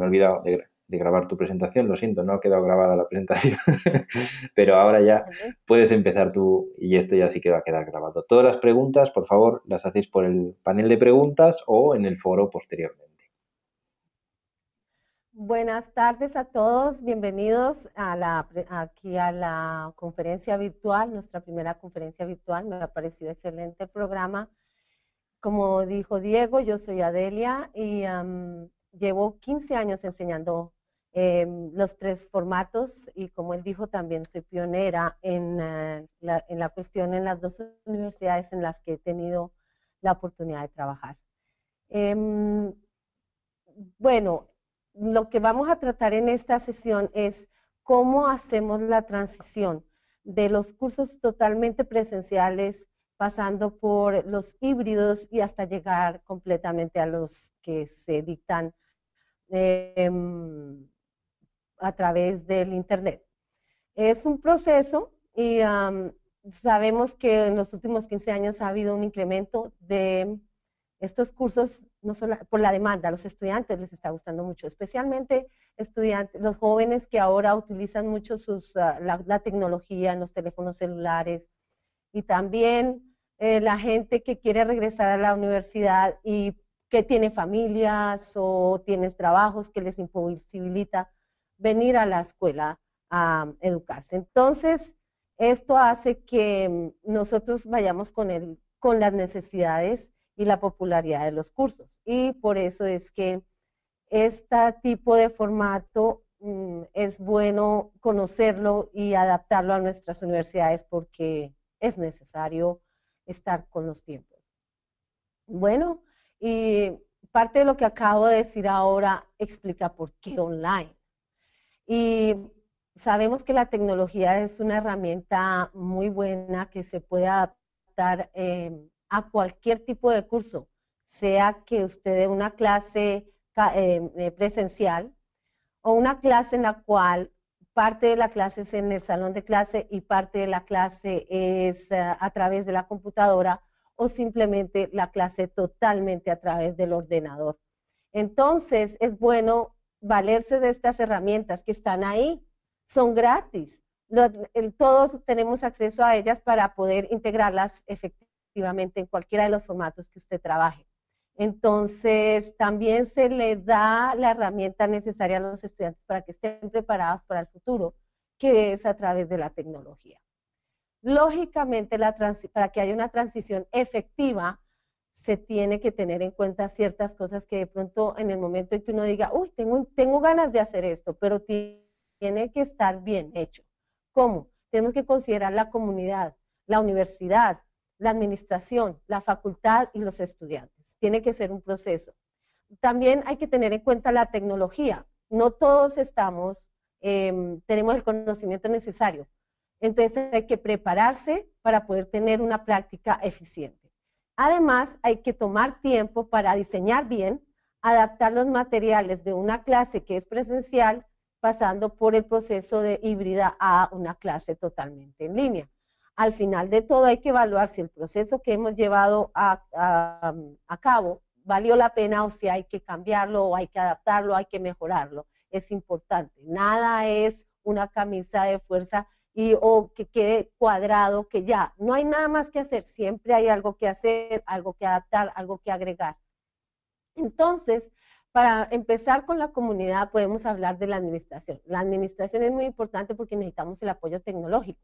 me he olvidado de, grabar tu presentación, lo siento, no ha quedado grabada la presentación, pero ahora ya puedes empezar tú y esto ya sí que va a quedar grabado. Todas las preguntas, por favor, las hacéis por el panel de preguntas o en el foro posteriormente. Buenas tardes a todos, bienvenidos a la, aquí a la conferencia virtual, nuestra primera conferencia virtual, me ha parecido excelente el programa. Como dijo Diego, yo soy Adelia y llevo 15 años enseñando em, los tres formatos y como él dijo también soy pionera en, eh, la, en la cuestión en las dos universidades en las que he tenido la oportunidad de trabajar. Em, bueno, lo que vamos a tratar en esta sesión es cómo hacemos la transición de los cursos totalmente presenciales, pasando por los híbridos y hasta llegar completamente a los que se dictan em, a través del Internet. Es un proceso y sabemos que en los últimos 15 años ha habido un incremento de estos cursos no solo por la demanda, a los estudiantes les está gustando mucho, especialmente estudiantes, los jóvenes que ahora utilizan mucho sus, ah, la, tecnología en los teléfonos celulares y también eh, la gente que quiere regresar a la universidad y que tiene familias o tiene trabajos que les imposibilita venir a la escuela a educarse. Entonces, esto hace que mm, nosotros vayamos con, el, con las necesidades y la popularidad de los cursos. Y por eso es que este tipo de formato mm, es bueno conocerlo y adaptarlo a nuestras universidades porque es necesario estar con los tiempos. Bueno, y parte de lo que acabo de decir ahora explica por qué online. Y sabemos que la tecnología es una herramienta muy buena que se puede adaptar eh, a cualquier tipo de curso, sea que usted dé una clase eh, eh, presencial o una clase en la cual parte de la clase es en el salón de clase y parte de la clase es a través de la computadora o simplemente la clase totalmente a través del ordenador. Entonces, es bueno valerse de estas herramientas que están ahí, son gratis. todos tenemos acceso a ellas para poder integrarlas efectivamente en cualquiera de los formatos que usted trabaje. Entonces, también se le da la herramienta necesaria a los estudiantes para que estén preparados para el futuro, que es a través de la tecnología. Lógicamente, para que haya una transición efectiva, se tiene que tener en cuenta ciertas cosas que de pronto en el momento en que uno diga, uy, tengo, tengo ganas de hacer esto, pero tiene que estar bien hecho. ¿Cómo? Tenemos que considerar la comunidad, la universidad, la administración, la facultad y los estudiantes. Tiene que ser un proceso. También hay que tener en cuenta la tecnología. No todos estamos, em, tenemos el conocimiento necesario. Entonces hay que prepararse para poder tener una práctica eficiente. Además, hay que tomar tiempo para diseñar bien, adaptar los materiales de una clase que es presencial, pasando por el proceso de híbrida a una clase totalmente en línea al final de todo hay que evaluar si el proceso que hemos llevado a, cabo valió la pena o si hay que cambiarlo o hay que adaptarlo, hay que mejorarlo. Es importante. Nada es una camisa de fuerza y o que quede cuadrado, que ya no hay nada más que hacer, siempre hay algo que hacer, algo que adaptar, algo que agregar. Entonces, para empezar con la comunidad podemos hablar de la administración. La administración es muy importante porque necesitamos el apoyo tecnológico.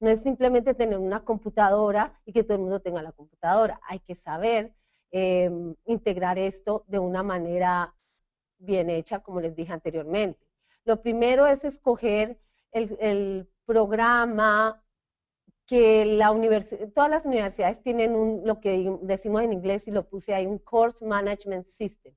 No es simplemente tener una computadora y que todo el mundo tenga la computadora. Hay que saber em, integrar esto de una manera bien hecha, como les dije anteriormente. Lo primero es escoger el, programa que la todas las universidades tienen un, lo que decimos en inglés y lo puse ahí, un Course Management System,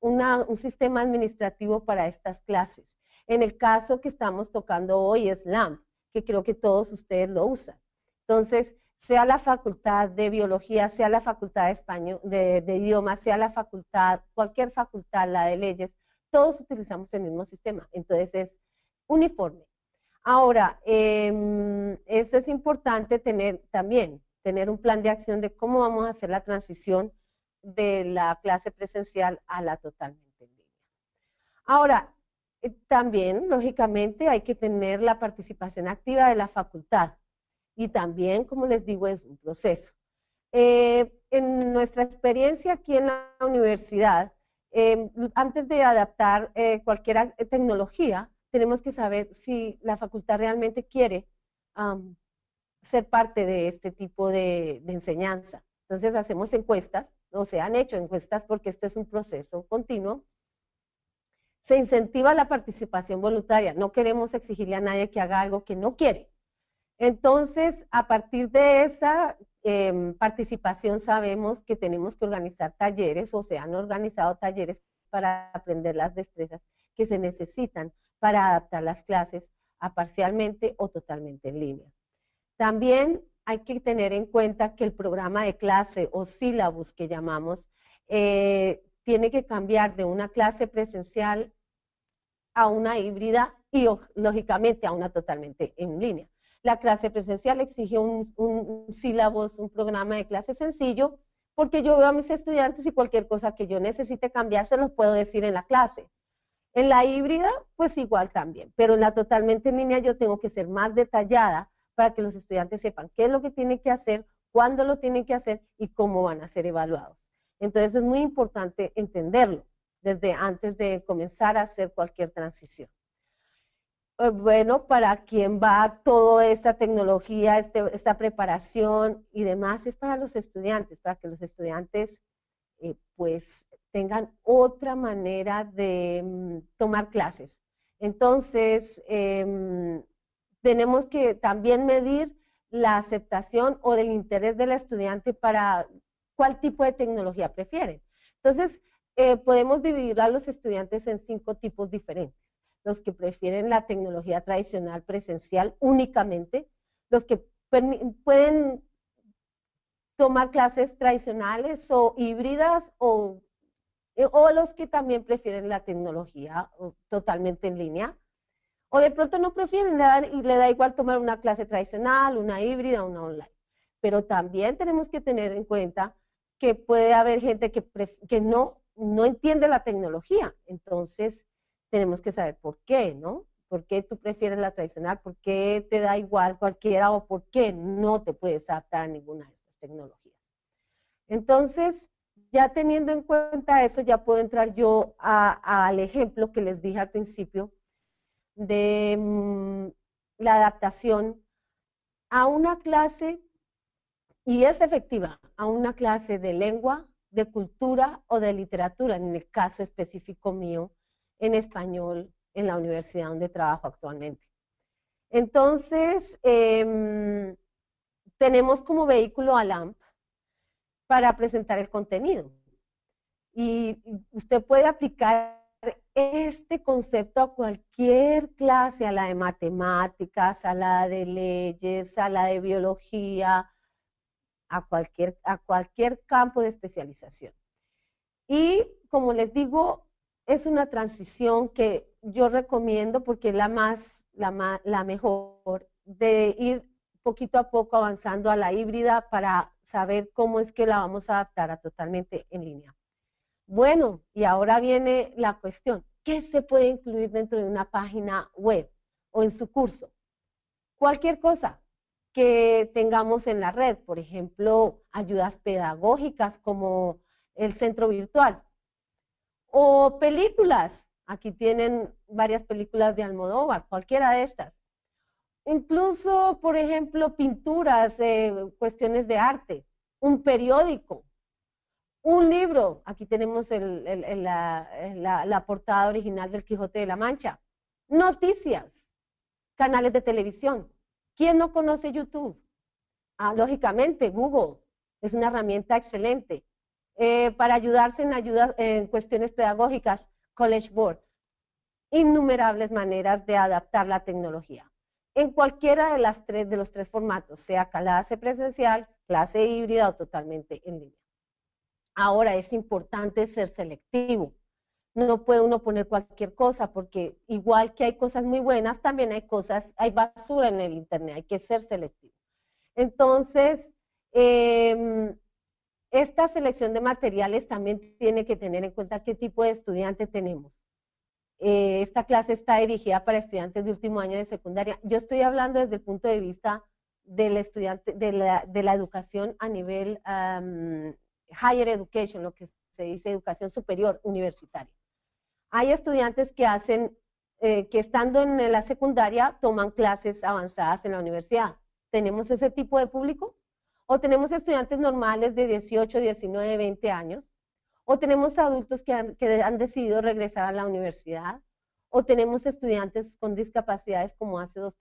un sistema administrativo para estas clases. En el caso que estamos tocando hoy es LAMP que creo que todos ustedes lo usan. Entonces, sea la facultad de biología, sea la facultad de español, de, idiomas, sea la facultad, cualquier facultad, la de leyes, todos utilizamos el mismo sistema. Entonces es uniforme. Ahora, em, eso es importante tener también, tener un plan de acción de cómo vamos a hacer la transición de la clase presencial a la totalmente en línea. Ahora, eh, también, lógicamente, hay que tener la participación activa de la facultad. Y también, como les digo, es un proceso. Eh, en nuestra experiencia aquí en la universidad, em, antes de adaptar eh, cualquier tecnología, tenemos que saber si la facultad realmente quiere ser parte de este tipo de, enseñanza. Entonces hacemos encuestas, o se han hecho encuestas porque esto es un proceso continuo. Se incentiva la participación voluntaria, no queremos exigirle a nadie que haga algo que no quiere. Entonces, a partir de esa Em, participación sabemos que tenemos que organizar talleres o se han organizado talleres para aprender las destrezas que se necesitan para adaptar las clases a parcialmente o totalmente en línea. También hay que tener en cuenta que el programa de clase o sílabus que llamamos eh, tiene que cambiar de una clase presencial a una híbrida y lógicamente a una totalmente en línea. La clase presencial exige un, un, sílabus, un programa de clase sencillo, porque yo veo a mis estudiantes y cualquier cosa que yo necesite cambiar se los puedo decir en la clase. En la híbrida, pues igual también, pero en la totalmente en línea yo tengo que ser más detallada para que los estudiantes sepan qué es lo que tienen que hacer, cuándo lo tienen que hacer y cómo van a ser evaluados. Entonces es muy importante entenderlo desde antes de comenzar a hacer cualquier transición. Eh, bueno, para quien va toda esta tecnología, este, esta preparación y demás, es para los estudiantes, para que los estudiantes eh, pues tengan otra manera de mm, tomar clases. Entonces, em, tenemos que también medir la aceptación o el interés del estudiante para cuál tipo de tecnología prefiere. Entonces, eh, podemos dividir a los estudiantes en cinco tipos diferentes los que prefieren la tecnología tradicional presencial únicamente, los que pueden tomar clases tradicionales o híbridas o, o los que también prefieren la tecnología totalmente en línea. O de pronto no prefieren y le da igual tomar una clase tradicional, una híbrida, una online. Pero también tenemos que tener en cuenta que puede haber gente que, que no, no entiende la tecnología. Entonces, tenemos que saber por qué, ¿no? ¿Por qué tú prefieres la tradicional? ¿Por qué te da igual cualquiera o por qué no te puedes adaptar a ninguna de estas tecnologías? Entonces, ya teniendo en cuenta eso, ya puedo entrar yo al ejemplo que les dije al principio de mm, la adaptación a una clase, y es efectiva, a una clase de lengua, de cultura o de literatura, en el caso específico mío, en español en la universidad donde trabajo actualmente. Entonces, em, tenemos como vehículo a LAMP para presentar el contenido. Y usted puede aplicar este concepto a cualquier clase, a la de matemáticas, a la de leyes, a la de biología, a cualquier, a cualquier campo de especialización. Y como les digo, es una transición que yo recomiendo porque es la más, la, la mejor, de ir poquito a poco avanzando a la híbrida para saber cómo es que la vamos a adaptar a totalmente en línea. Bueno, y ahora viene la cuestión, ¿qué se puede incluir dentro de una página web o en su curso? Cualquier cosa que tengamos en la red, por ejemplo, ayudas pedagógicas como el centro virtual. O películas. Aquí tienen varias películas de Almodóvar, cualquiera de estas. Incluso, por ejemplo, pinturas, de cuestiones de arte, un periódico, un libro. Aquí tenemos la, la portada original del Quijote de la Mancha. Noticias, canales de televisión. ¿Quién no conoce YouTube? Ah, lógicamente, Google es una herramienta excelente. Eh, para ayudarse en, ayuda, en cuestiones pedagógicas, College Board. Innumerables maneras de adaptar la tecnología. En cualquiera de, las tres, de los tres formatos, sea clase presencial, clase híbrida o totalmente en línea. Ahora es importante ser selectivo. No puede uno poner cualquier cosa porque igual que hay cosas muy buenas, también hay cosas, hay basura en el Internet, hay que ser selectivo. Entonces, eh, esta selección de materiales también tiene que tener en cuenta qué tipo de estudiante tenemos. Esta clase está dirigida para estudiantes de último año de secundaria. Yo estoy hablando desde el punto de vista del estudiante, de la, educación a nivel higher education, lo que se dice educación superior universitaria. Hay estudiantes que hacen, eh, que estando en la secundaria toman clases avanzadas en la universidad. ¿Tenemos ese tipo de público? ¿O tenemos estudiantes normales de 18, 19, 20 años? ¿O tenemos adultos que han, que han decidido regresar a la universidad? ¿O tenemos estudiantes con discapacidades como hace dos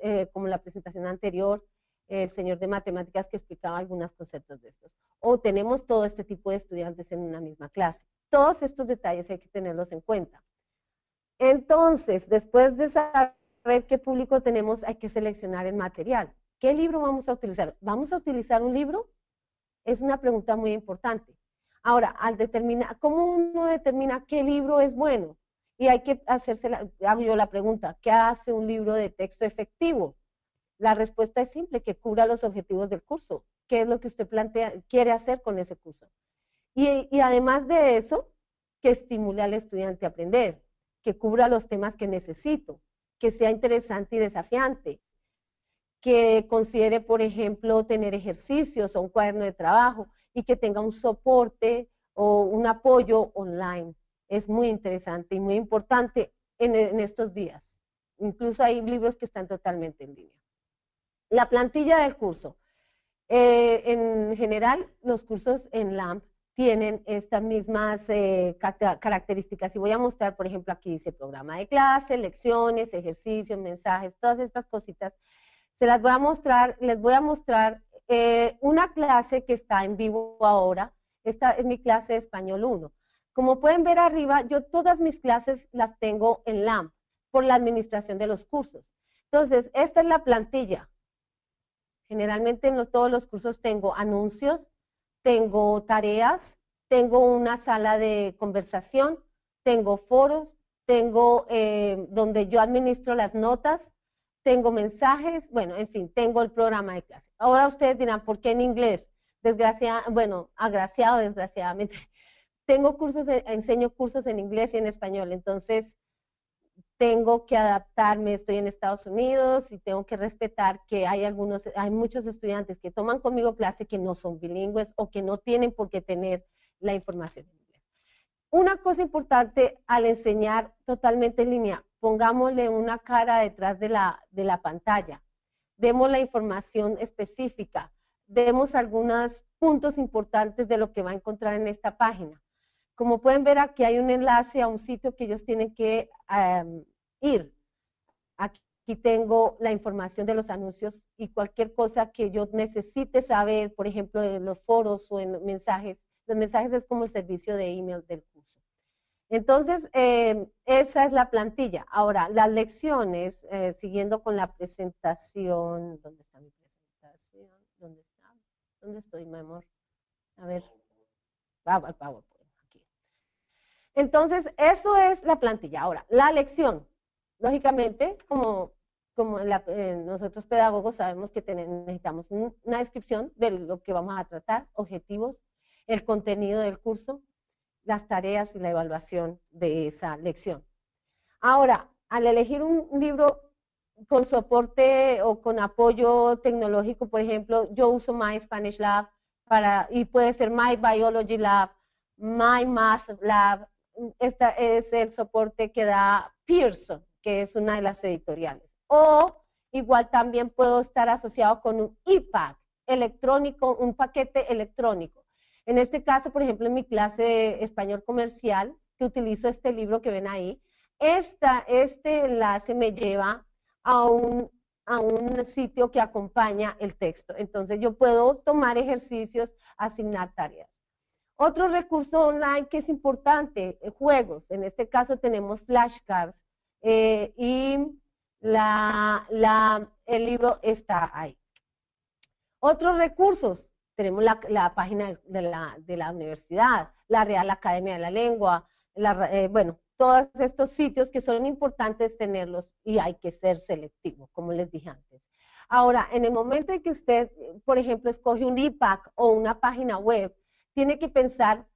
eh, como la presentación anterior, el señor de matemáticas que explicaba algunos conceptos de estos? ¿O tenemos todo este tipo de estudiantes en una misma clase? Todos estos detalles hay que tenerlos en cuenta. Entonces, después de saber qué público tenemos, hay que seleccionar el material. ¿Qué libro vamos a utilizar? ¿Vamos a utilizar un libro? Es una pregunta muy importante. Ahora, al determinar, ¿cómo uno determina qué libro es bueno? Y hay que hacerse, la, hago yo la pregunta, ¿qué hace un libro de texto efectivo? La respuesta es simple, que cubra los objetivos del curso. ¿Qué es lo que usted plantea, quiere hacer con ese curso? Y, y además de eso, que estimule al estudiante a aprender, que cubra los temas que necesito, que sea interesante y desafiante, que considere, por ejemplo, tener ejercicios o un cuaderno de trabajo y que tenga un soporte o un apoyo online. Es muy interesante y muy importante en, estos días. Incluso hay libros que están totalmente en línea. La plantilla del curso. Eh, en general, los cursos en LAMP tienen estas mismas eh, características. Y voy a mostrar, por ejemplo, aquí dice programa de clase, lecciones, ejercicios, mensajes, todas estas cositas se las voy a mostrar, les voy a mostrar eh, una clase que está en vivo ahora. Esta es mi clase de español 1. Como pueden ver arriba, yo todas mis clases las tengo en LAMP por la administración de los cursos. Entonces, esta es la plantilla. Generalmente en todos los cursos tengo anuncios, tengo tareas, tengo una sala de conversación, tengo foros, tengo eh, donde yo administro las notas, tengo mensajes, bueno, en fin, tengo el programa de clase. Ahora ustedes dirán, ¿por qué en inglés? Desgraciadamente, bueno, agraciado desgraciadamente. Tengo cursos, enseño cursos en inglés y en español, entonces tengo que adaptarme, estoy en Estados Unidos y tengo que respetar que hay algunos, hay muchos estudiantes que toman conmigo clase que no son bilingües o que no tienen por qué tener la información en inglés. Una cosa importante al enseñar totalmente en línea, pongámosle una cara detrás de la, de la pantalla, demos la información específica, demos algunos puntos importantes de lo que va a encontrar en esta página. Como pueden ver aquí hay un enlace a un sitio que ellos tienen que ir. Aquí tengo la información de los anuncios y cualquier cosa que yo necesite saber, por ejemplo, de los foros o en mensajes. Los mensajes es como el servicio de email del entonces, eh, esa es la plantilla. Ahora, las lecciones, eh, siguiendo con la presentación, ¿dónde está mi presentación? ¿Dónde está? ¿Dónde estoy, mi amor? A ver, al PowerPoint, aquí. Entonces, eso es la plantilla. Ahora, la lección. Lógicamente, como, como nosotros pedagogos sabemos que necesitamos una descripción de lo que vamos a tratar, objetivos, el contenido del curso, las tareas y la evaluación de esa lección. Ahora, al elegir un libro con soporte o con apoyo tecnológico, por ejemplo, yo uso My Spanish Lab para, y puede ser My Biology Lab, My Math Lab. Este es el soporte que da Pearson, que es una de las editoriales. O igual también puedo estar asociado con un iPad electrónico, un paquete electrónico. En este caso, por ejemplo, en mi clase de español comercial, que utilizo este libro que ven ahí, esta, este enlace me lleva a un, a un sitio que acompaña el texto. Entonces yo puedo tomar ejercicios, asignar tareas. Otro recurso online que es importante, eh, juegos. En este caso tenemos flashcards eh, y la, la, el libro está ahí. Otros recursos, tenemos la, página de la, de la, universidad, la Real Academia de la Lengua, eh, bueno, todos estos sitios que son importantes tenerlos y hay que ser selectivo, como les dije antes. Ahora, en el momento en que usted, por ejemplo, escoge un IPAC o una página web, tiene que pensar,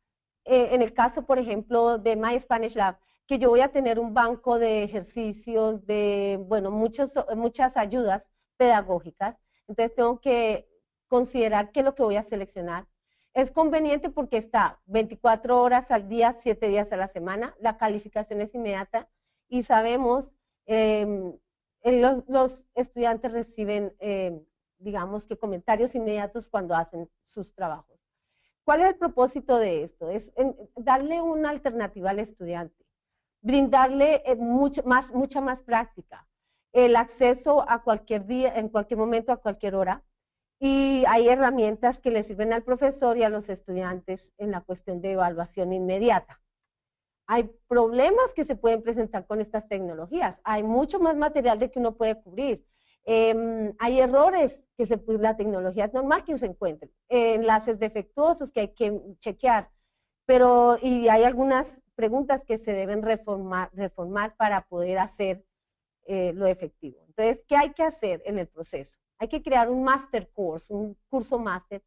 eh, en el caso, por ejemplo, de My Spanish Lab, que yo voy a tener un banco de ejercicios, de, bueno, muchos, muchas ayudas pedagógicas. Entonces tengo que considerar qué es lo que voy a seleccionar. Es conveniente porque está 24 horas al día, 7 días a la semana, la calificación es inmediata y sabemos, em, los, estudiantes reciben, em, digamos que comentarios inmediatos cuando hacen sus trabajos. ¿Cuál es el propósito de esto? Es darle una alternativa al estudiante brindarle eh, mucho más, mucha más práctica, el acceso a cualquier día, en cualquier momento, a cualquier hora. Y hay herramientas que le sirven al profesor y a los estudiantes en la cuestión de evaluación inmediata. Hay problemas que se pueden presentar con estas tecnologías. Hay mucho más material de que uno puede cubrir. Em, hay errores que se, la tecnología es normal que se encuentren. enlaces defectuosos que hay que chequear. Pero, y hay algunas preguntas que se deben reformar, reformar para poder hacer eh, lo efectivo. Entonces, ¿qué hay que hacer en el proceso? Hay que crear un master course, un curso máster,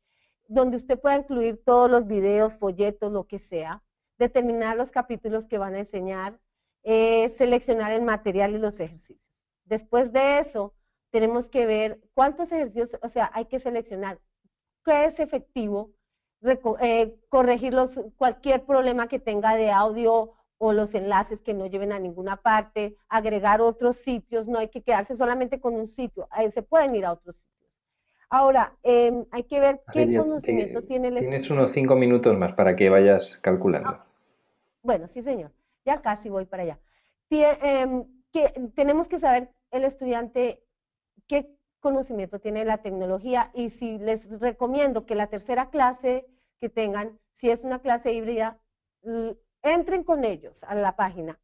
donde usted pueda incluir todos los videos, folletos, lo que sea, determinar los capítulos que van a enseñar, eh, seleccionar el material y los ejercicios. Después de eso, tenemos que ver cuántos ejercicios, o sea, hay que seleccionar qué es efectivo, eh, corregir cualquier problema que tenga de audio o los enlaces que no lleven a ninguna parte, agregar otros sitios, no hay que quedarse solamente con un sitio, se pueden ir a otros sitios. Ahora, em, hay que ver qué conocimiento tiene el Tienes unos cinco minutos más para que vayas calculando. Ah, bueno, sí señor, ya casi voy para allá. Em, que, tenemos que saber el estudiante qué conocimiento tiene la tecnología y si les recomiendo que la tercera clase que tengan, si es una clase híbrida, entren con ellos a la página,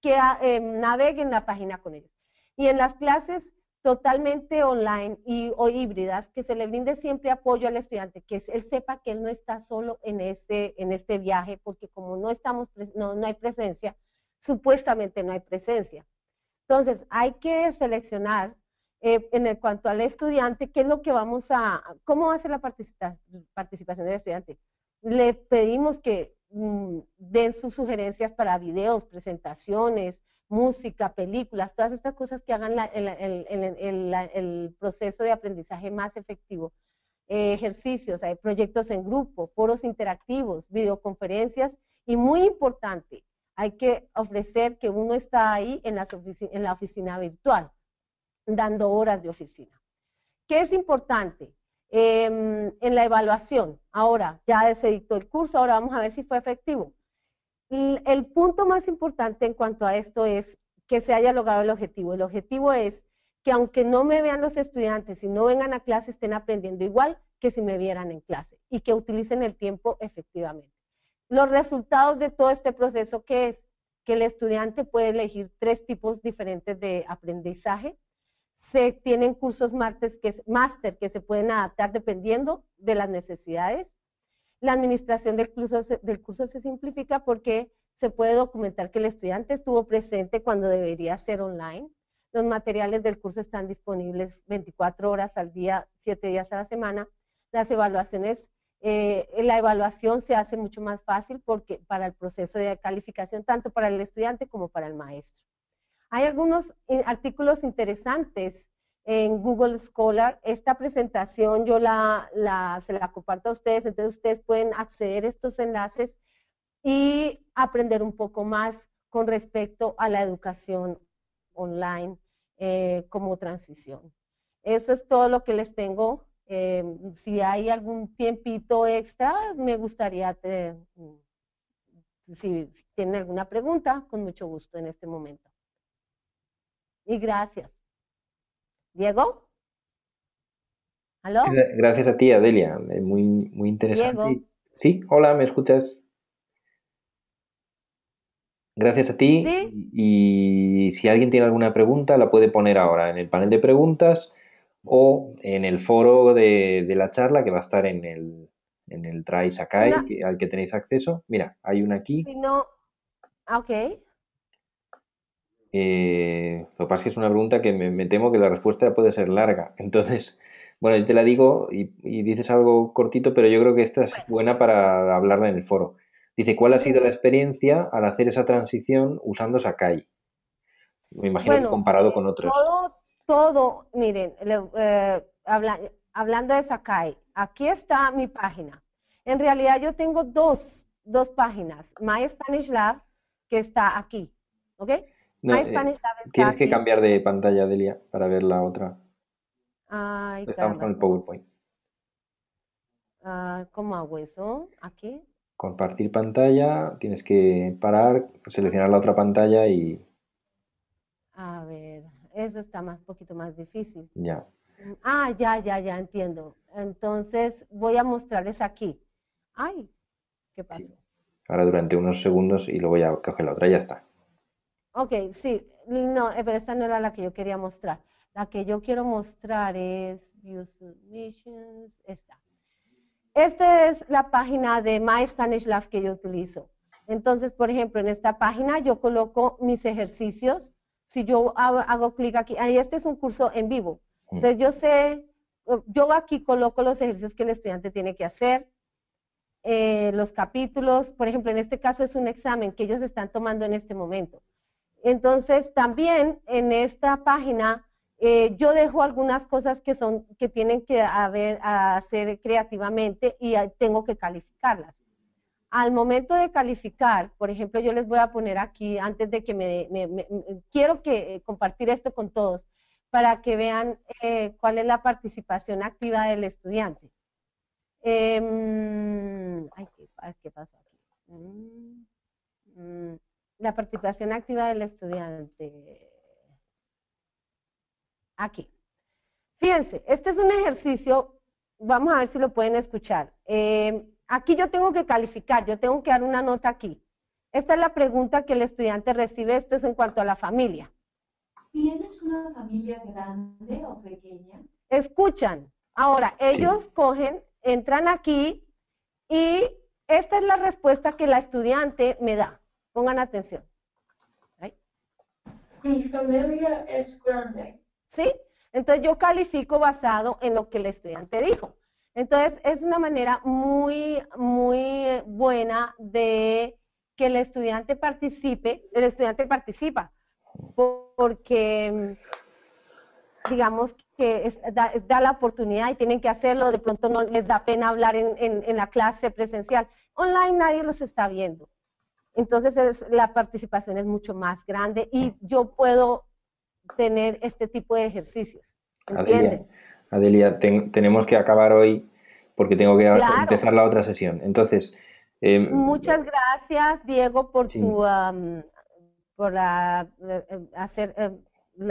que eh, naveguen la página con ellos. Y en las clases totalmente online y, o híbridas, que se le brinde siempre apoyo al estudiante, que él sepa que él no está solo en este, en este viaje, porque como no, estamos, no, no hay presencia, supuestamente no hay presencia. Entonces, hay que seleccionar eh, en cuanto al estudiante, ¿qué es lo que vamos a, cómo va a ser la participación del estudiante? Le pedimos que mm, den sus sugerencias para videos, presentaciones, música, películas, todas estas cosas que hagan el, proceso de aprendizaje más efectivo. Eh, ejercicios, proyectos en grupo, foros interactivos, videoconferencias y muy importante, hay que ofrecer que uno está ahí en la oficina virtual dando horas de oficina. ¿Qué es importante? Em, en la evaluación, ahora ya se dictó el curso, ahora vamos a ver si fue efectivo. El, punto más importante en cuanto a esto es que se haya logrado el objetivo. El objetivo es que aunque no me vean los estudiantes y no vengan a clase, estén aprendiendo igual que si me vieran en clase y que utilicen el tiempo efectivamente. Los resultados de todo este proceso, ¿qué es? Que el estudiante puede elegir tres tipos diferentes de aprendizaje, se tienen cursos máster que, que se pueden adaptar dependiendo de las necesidades. La administración del curso, del curso se simplifica porque se puede documentar que el estudiante estuvo presente cuando debería ser online. Los materiales del curso están disponibles 24 horas al día, 7 días a la semana. Las evaluaciones, eh, la evaluación se hace mucho más fácil porque para el proceso de calificación, tanto para el estudiante como para el maestro. Hay algunos eh, artículos interesantes en Google Scholar. Esta presentación yo la, se la comparto a ustedes, entonces ustedes pueden acceder a estos enlaces y aprender un poco más con respecto a la educación online eh, como transición. Eso es todo lo que les tengo. Eh, si hay algún tiempito extra, me gustaría, si tienen alguna pregunta, con mucho gusto en este momento. Y gracias. Diego. ¿Aló? Gracias a ti, Adelia. Eh, muy, muy interesante. Sí, hola, ¿me escuchas? Gracias a ti. Y, si alguien tiene alguna pregunta, la puede poner ahora en el panel de preguntas o en el foro de, la charla que va a estar en el, en el Try Sakai, al que tenéis acceso. Mira, hay una aquí. Si no, ah, ok. Eh, lo que pasa es que es una pregunta que me, temo que la respuesta puede ser larga. Entonces, bueno, yo te la digo y, dices algo cortito, pero yo creo que esta es buena para hablarla en el foro. Dice, ¿cuál ha sido la experiencia al hacer esa transición usando Sakai? Me imagino que comparado con otros. Todo, todo, miren, eh, hablando de Sakai, aquí está mi página. En realidad yo tengo dos, dos páginas. My Spanish Lab, que está aquí. ¿Ok? My eh, tienes que cambiar de pantalla, Delia, para ver la otra. Estamos con el PowerPoint. Ah, ¿Cómo hago eso? ¿Aquí? Compartir pantalla, tienes que parar, seleccionar la otra pantalla y... A ver, eso está más poquito más difícil. Ya. Ah, ya, ya, ya entiendo. Entonces voy a mostrarles aquí. Ay, ¿qué pasó? Ahora durante unos segundos y luego ya coge la otra, ya está. Ok, sí, no, eh, pero esta no era la que yo quería mostrar. La que yo quiero mostrar es View Submissions, esta. Esta es la página de My Spanish Lab que yo utilizo. Entonces, por ejemplo, en esta página yo coloco mis ejercicios. Si yo hago, clic aquí, ahí este es un curso en vivo. Mm. Entonces yo sé, yo aquí coloco los ejercicios que el estudiante tiene que hacer, eh, los capítulos, por ejemplo, en este caso es un examen que ellos están tomando en este momento. Entonces, también en esta página eh, yo dejo algunas cosas que son que tienen que haber, hacer creativamente y tengo que calificarlas. Al momento de calificar, por ejemplo, yo les voy a poner aquí, antes de que me, quiero que eh, compartir esto con todos, para que vean eh, cuál es la participación activa del estudiante. Em, ay, ¿qué, pasó aquí? Mm, mm, la participación activa del estudiante aquí. Fíjense, este es un ejercicio, vamos a ver si lo pueden escuchar. Eh, aquí yo tengo que calificar, yo tengo que dar una nota aquí. Esta es la pregunta que el estudiante recibe, esto es en cuanto a la familia. ¿Tienes una familia grande o pequeña? Escuchan. Ahora, ellos cogen, entran aquí y esta es la respuesta que la estudiante me da. Pongan atención. Mi familia es grande. ¿sí? Entonces yo califico basado en lo que el estudiante dijo. Entonces es una manera muy, muy buena de que el estudiante participe, el estudiante participa, porque digamos que da, la oportunidad y tienen que hacerlo, de pronto no les da pena hablar en, la clase presencial. Online nadie los está viendo. Entonces la participación es mucho más grande y yo puedo tener este tipo de ejercicios. Adelia, tenemos que acabar hoy porque tengo que empezar la otra sesión. Entonces, em, muchas gracias, Diego, por tu por la, eh, hacer em,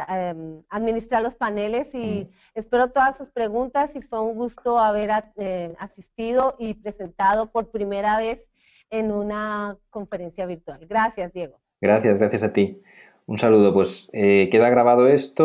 em, administrar los paneles y espero todas sus preguntas y fue un gusto haber eh, asistido y presentado por primera vez en una conferencia virtual. Gracias, Diego. Gracias, gracias a ti. Un saludo, pues eh, queda grabado esto.